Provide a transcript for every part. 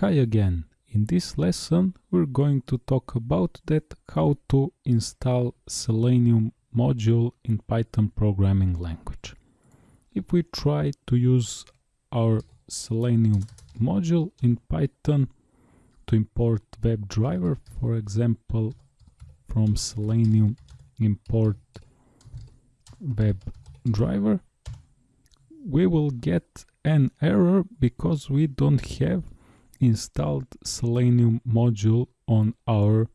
Hi again. In this lesson we're going to talk about that how to install Selenium module in Python programming language. If we try to use our Selenium module in Python to import WebDriver, for example, from Selenium import WebDriver, we will get an error because we don't have installed Selenium module on our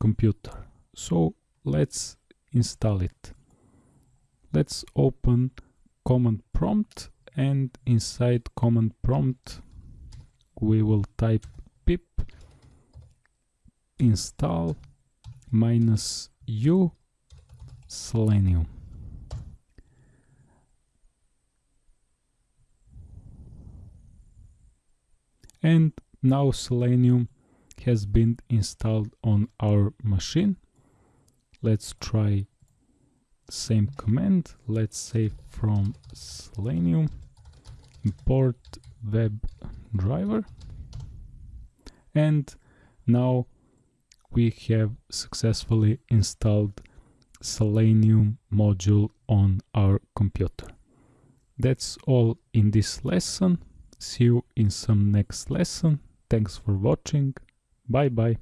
computer. So let's install it. Let's open command prompt and inside command prompt we will type pip install minus u selenium and now Selenium has been installed on our machine. Let's try same command. Let's say from Selenium import web driver and now we have successfully installed Selenium module on our computer. That's all in this lesson. See you in some next lesson. Thanks for watching. Bye bye.